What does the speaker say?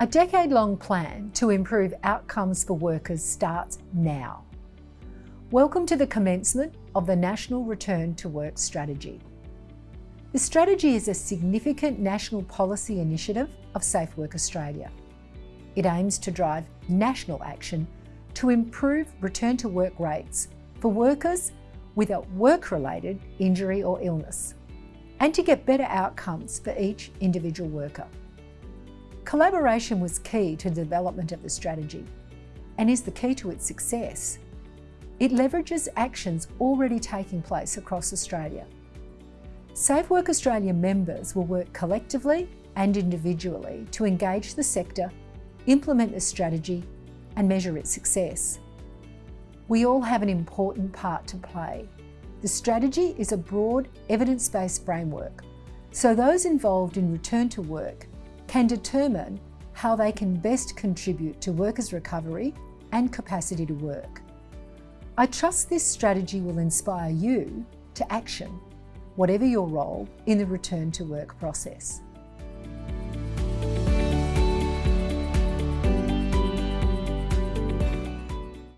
A decade-long plan to improve outcomes for workers starts now. Welcome to the commencement of the National Return to Work Strategy. The strategy is a significant national policy initiative of Safe Work Australia. It aims to drive national action to improve return to work rates for workers with a work-related injury or illness and to get better outcomes for each individual worker. Collaboration was key to the development of the strategy and is the key to its success. It leverages actions already taking place across Australia. Safe Work Australia members will work collectively and individually to engage the sector, implement the strategy and measure its success. We all have an important part to play. The strategy is a broad, evidence-based framework, so those involved in return to work can determine how they can best contribute to workers' recovery and capacity to work. I trust this strategy will inspire you to action, whatever your role in the return to work process.